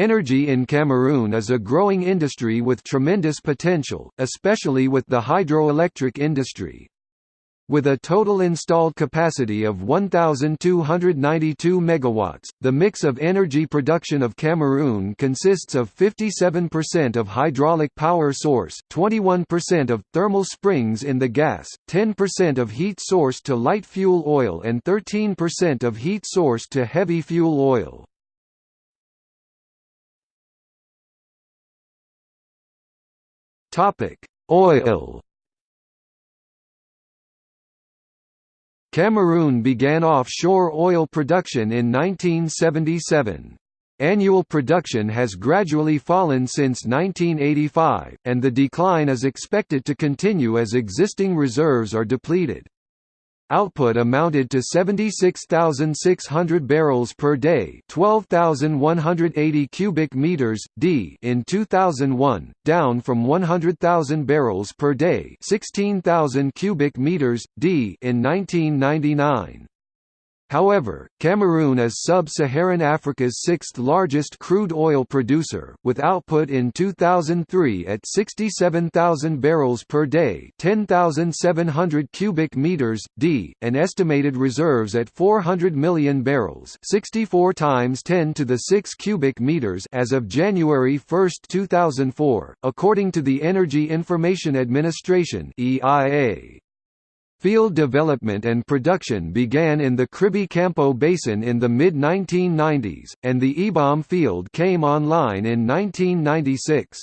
Energy in Cameroon is a growing industry with tremendous potential, especially with the hydroelectric industry. With a total installed capacity of 1,292 megawatts, the mix of energy production of Cameroon consists of 57% of hydraulic power source, 21% of thermal springs in the gas, 10% of heat source to light fuel oil and 13% of heat source to heavy fuel oil. Oil Cameroon began offshore oil production in 1977. Annual production has gradually fallen since 1985, and the decline is expected to continue as existing reserves are depleted. Output amounted to 76,600 barrels per day, 12,180 cubic meters d in 2001, down from 100,000 barrels per day, 16,000 cubic meters d in 1999. However, Cameroon is sub-Saharan Africa's sixth-largest crude oil producer, with output in 2003 at 67,000 barrels per day 10,700 cubic meters, d, and estimated reserves at 400 million barrels 64 times 10 to the 6 cubic meters as of January 1, 2004, according to the Energy Information Administration EIA. Field development and production began in the Kribi Campo Basin in the mid-1990s, and the Ebom field came online in 1996.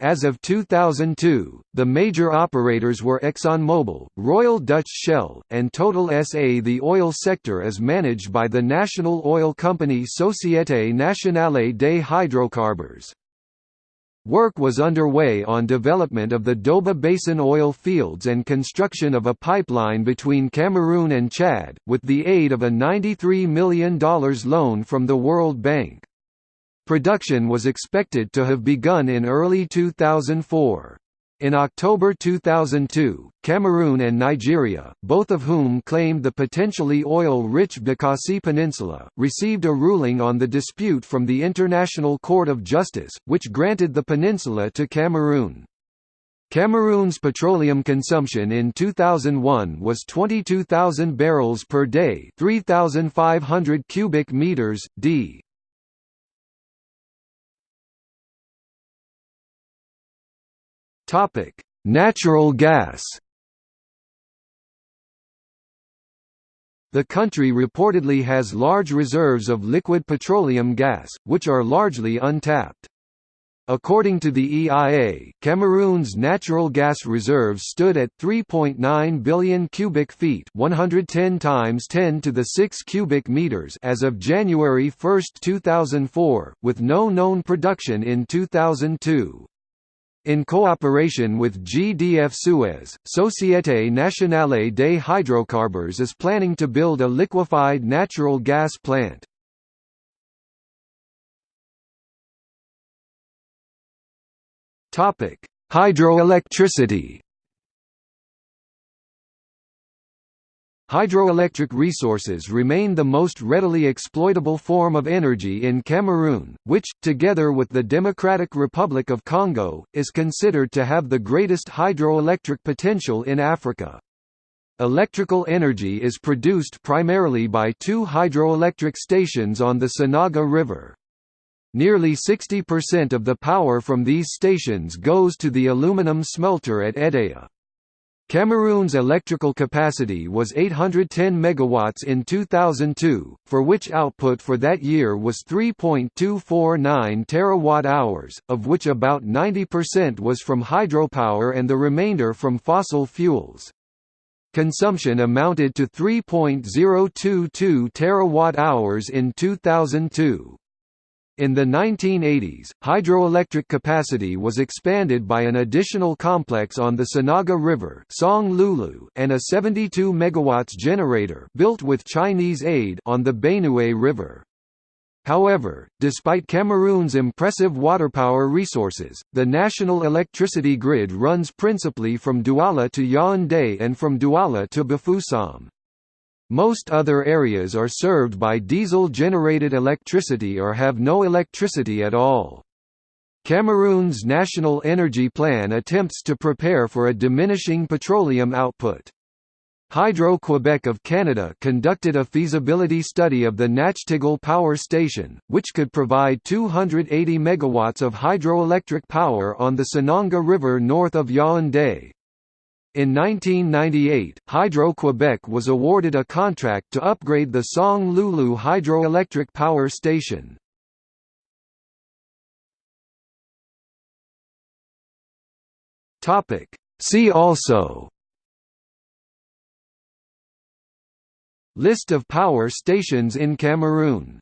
As of 2002, the major operators were ExxonMobil, Royal Dutch Shell, and Total SA. The oil sector is managed by the national oil company Société Nationale des Hydrocarbures. Work was underway on development of the Doba Basin oil fields and construction of a pipeline between Cameroon and Chad, with the aid of a $93 million loan from the World Bank. Production was expected to have begun in early 2004. In October 2002, Cameroon and Nigeria, both of whom claimed the potentially oil-rich Bakassi Peninsula, received a ruling on the dispute from the International Court of Justice, which granted the peninsula to Cameroon. Cameroon's petroleum consumption in 2001 was 22,000 barrels per day 3,500 cubic meters, d. Topic: Natural gas. The country reportedly has large reserves of liquid petroleum gas, which are largely untapped. According to the EIA, Cameroon's natural gas reserves stood at 3.9 billion cubic feet, 110 times 10 to the 6 cubic meters as of January 1, 2004, with no known production in 2002. In cooperation with GDF Suez, Société Nationale des Hydrocarbures is planning to build a liquefied natural gas plant. Hydroelectricity Hydroelectric resources remain the most readily exploitable form of energy in Cameroon, which, together with the Democratic Republic of Congo, is considered to have the greatest hydroelectric potential in Africa. Electrical energy is produced primarily by two hydroelectric stations on the Sanaga River. Nearly 60% of the power from these stations goes to the aluminum smelter at Edea. Cameroon's electrical capacity was 810 megawatts in 2002, for which output for that year was 3.249 terawatt-hours, of which about 90% was from hydropower and the remainder from fossil fuels. Consumption amounted to 3.022 terawatt-hours in 2002. In the 1980s, hydroelectric capacity was expanded by an additional complex on the Sanaga River and a 72 MW generator built with Chinese aid on the Benue River. However, despite Cameroon's impressive waterpower resources, the national electricity grid runs principally from Douala to Yaoundé and from Douala to Bafoussam. Most other areas are served by diesel-generated electricity or have no electricity at all. Cameroon's National Energy Plan attempts to prepare for a diminishing petroleum output. Hydro-Quebec of Canada conducted a feasibility study of the Nachtigal Power Station, which could provide 280 megawatts of hydroelectric power on the Sanaga River north of Yaoundé. In 1998, Hydro-Quebec was awarded a contract to upgrade the Song Loulou hydroelectric power station. See also. List of power stations in Cameroon